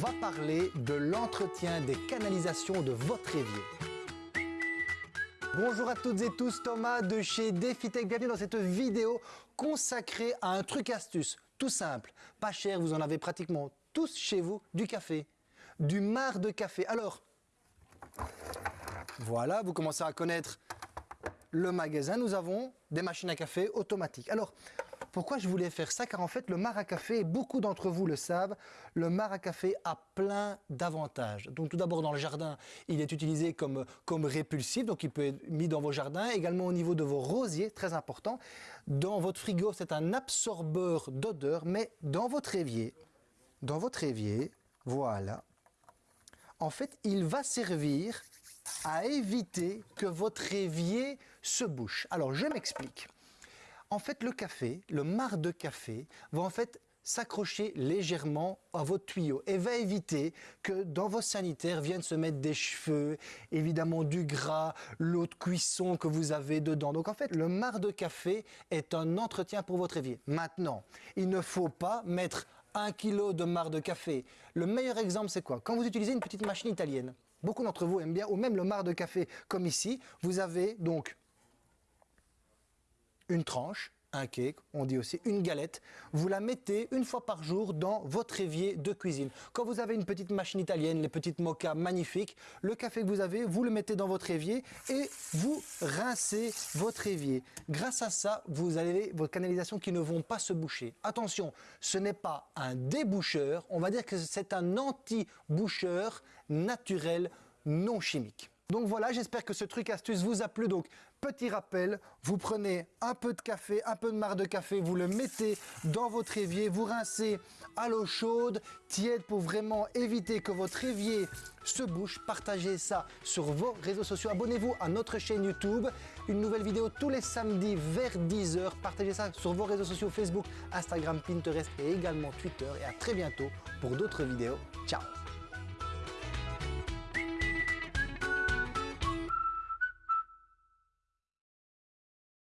va parler de l'entretien des canalisations de votre évier. Bonjour à toutes et tous, Thomas de chez DefiTech. Bienvenue dans cette vidéo consacrée à un truc astuce tout simple, pas cher, vous en avez pratiquement tous chez vous, du café, du marc de café. Alors, voilà, vous commencez à connaître le magasin. Nous avons des machines à café automatiques. Alors, pourquoi je voulais faire ça Car en fait, le mar beaucoup d'entre vous le savent, le mar à café a plein d'avantages. Donc tout d'abord, dans le jardin, il est utilisé comme, comme répulsif, donc il peut être mis dans vos jardins, également au niveau de vos rosiers, très important. Dans votre frigo, c'est un absorbeur d'odeur, mais dans votre évier, dans votre évier, voilà, en fait, il va servir à éviter que votre évier se bouche. Alors, je m'explique. En fait, le café, le marc de café, va en fait s'accrocher légèrement à votre tuyau et va éviter que dans vos sanitaires viennent se mettre des cheveux, évidemment du gras, l'eau de cuisson que vous avez dedans. Donc en fait, le marc de café est un entretien pour votre évier. Maintenant, il ne faut pas mettre un kilo de marc de café. Le meilleur exemple, c'est quoi? Quand vous utilisez une petite machine italienne, beaucoup d'entre vous aiment bien, ou même le marc de café comme ici, vous avez donc une tranche, un cake, on dit aussi une galette, vous la mettez une fois par jour dans votre évier de cuisine. Quand vous avez une petite machine italienne, les petites mochas magnifiques, le café que vous avez, vous le mettez dans votre évier et vous rincez votre évier. Grâce à ça, vous avez vos canalisations qui ne vont pas se boucher. Attention, ce n'est pas un déboucheur, on va dire que c'est un anti-boucheur naturel non chimique. Donc voilà, j'espère que ce truc astuce vous a plu. Donc petit rappel, vous prenez un peu de café, un peu de marc de café, vous le mettez dans votre évier, vous rincez à l'eau chaude, tiède pour vraiment éviter que votre évier se bouche. Partagez ça sur vos réseaux sociaux. Abonnez-vous à notre chaîne YouTube. Une nouvelle vidéo tous les samedis vers 10h. Partagez ça sur vos réseaux sociaux Facebook, Instagram, Pinterest et également Twitter. Et à très bientôt pour d'autres vidéos. Ciao